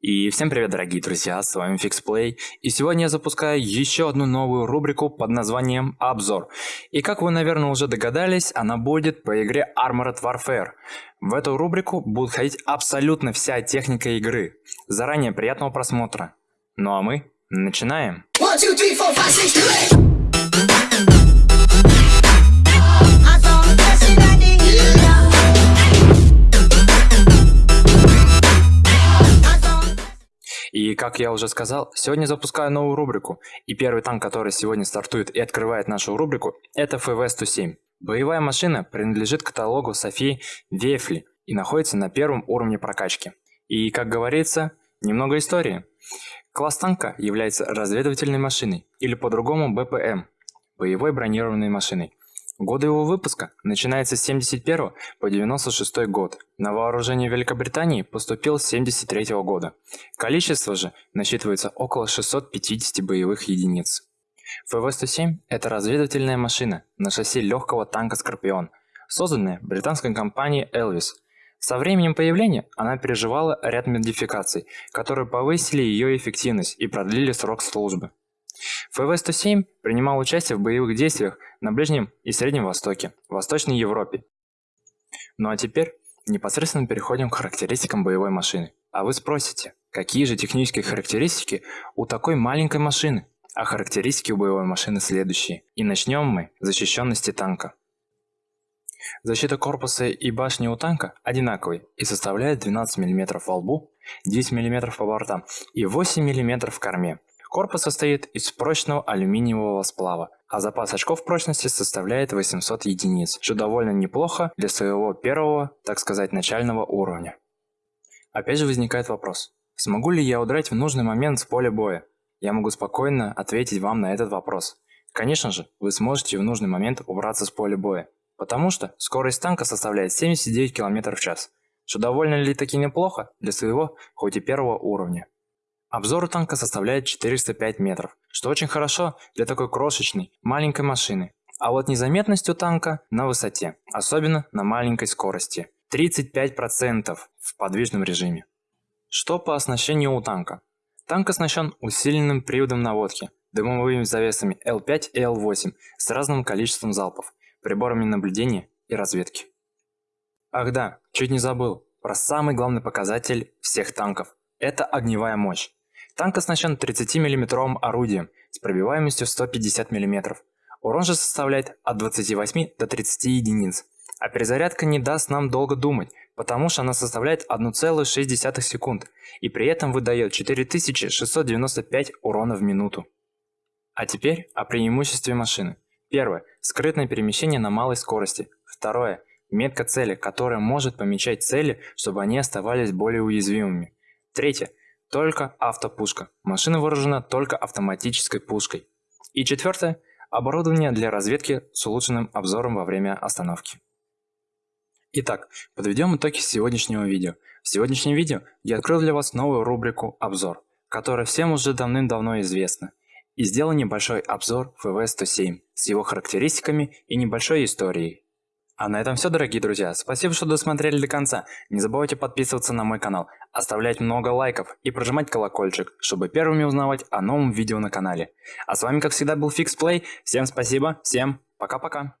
И всем привет, дорогие друзья, с вами FixPlay, и сегодня я запускаю еще одну новую рубрику под названием Обзор. И как вы, наверное, уже догадались, она будет по игре Armored Warfare. В эту рубрику будет ходить абсолютно вся техника игры. Заранее приятного просмотра. Ну а мы начинаем. One, two, three, four, five, six, И как я уже сказал, сегодня запускаю новую рубрику. И первый танк, который сегодня стартует и открывает нашу рубрику, это ФВ-107. Боевая машина принадлежит каталогу Софии Вефли и находится на первом уровне прокачки. И, как говорится, немного истории. Класс танка является разведывательной машиной, или по-другому БПМ, боевой бронированной машиной. Годы его выпуска начинаются с 71 по 96 год. На вооружение Великобритании поступил с 73 года. Количество же насчитывается около 650 боевых единиц. ФВ-107 – это разведывательная машина на шасси легкого танка «Скорпион», созданная британской компанией Elvis. Со временем появления она переживала ряд модификаций, которые повысили ее эффективность и продлили срок службы. ФВ-107 принимал участие в боевых действиях на Ближнем и Среднем Востоке, Восточной Европе. Ну а теперь непосредственно переходим к характеристикам боевой машины. А вы спросите, какие же технические характеристики у такой маленькой машины? А характеристики у боевой машины следующие. И начнем мы с защищенности танка. Защита корпуса и башни у танка одинаковые и составляет 12 мм во лбу, 10 мм по бортам и 8 мм в корме. Корпус состоит из прочного алюминиевого сплава, а запас очков прочности составляет 800 единиц, что довольно неплохо для своего первого, так сказать, начального уровня. Опять же возникает вопрос, смогу ли я удрать в нужный момент с поля боя? Я могу спокойно ответить вам на этот вопрос. Конечно же, вы сможете в нужный момент убраться с поля боя, потому что скорость танка составляет 79 км в час, что довольно ли таки неплохо для своего, хоть и первого уровня. Обзор у танка составляет 405 метров, что очень хорошо для такой крошечной, маленькой машины. А вот незаметность у танка на высоте, особенно на маленькой скорости. 35% в подвижном режиме. Что по оснащению у танка? Танк оснащен усиленным приводом наводки, дымовыми завесами L5 и L8 с разным количеством залпов, приборами наблюдения и разведки. Ах да, чуть не забыл, про самый главный показатель всех танков – это огневая мощь. Танк оснащен 30-мм орудием с пробиваемостью 150 мм. Урон же составляет от 28 до 30 единиц. А перезарядка не даст нам долго думать, потому что она составляет 1,6 секунд и при этом выдает 4695 урона в минуту. А теперь о преимуществе машины. Первое. Скрытное перемещение на малой скорости. Второе. Метка цели, которая может помечать цели, чтобы они оставались более уязвимыми. Третье. Только автопушка. Машина вооружена только автоматической пушкой. И четвертое. Оборудование для разведки с улучшенным обзором во время остановки. Итак, подведем итоги сегодняшнего видео. В сегодняшнем видео я открыл для вас новую рубрику «Обзор», которая всем уже давным-давно известна. И сделал небольшой обзор ФВ-107 с его характеристиками и небольшой историей. А на этом все, дорогие друзья. Спасибо, что досмотрели до конца. Не забывайте подписываться на мой канал, оставлять много лайков и прожимать колокольчик, чтобы первыми узнавать о новом видео на канале. А с вами, как всегда, был FixPlay. Всем спасибо, всем пока-пока.